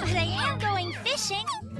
Màu.